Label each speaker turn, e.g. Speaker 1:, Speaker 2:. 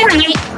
Speaker 1: All right.